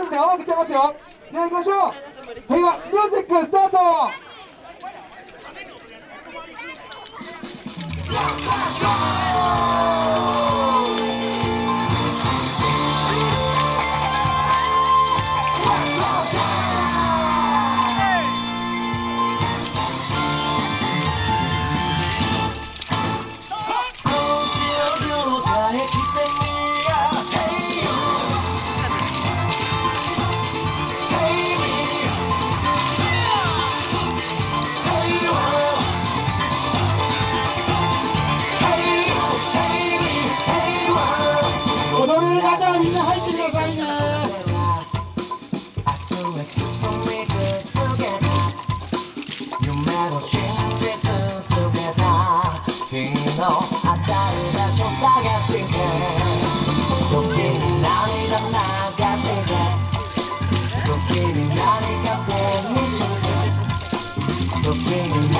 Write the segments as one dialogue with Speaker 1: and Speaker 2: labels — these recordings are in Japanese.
Speaker 1: ますんで、音楽ちゃいますよ。では行きましょう。平和、ミュージックスタート真の当たる場所探して時に涙流して時に何か手にして時に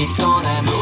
Speaker 1: It's gonna move.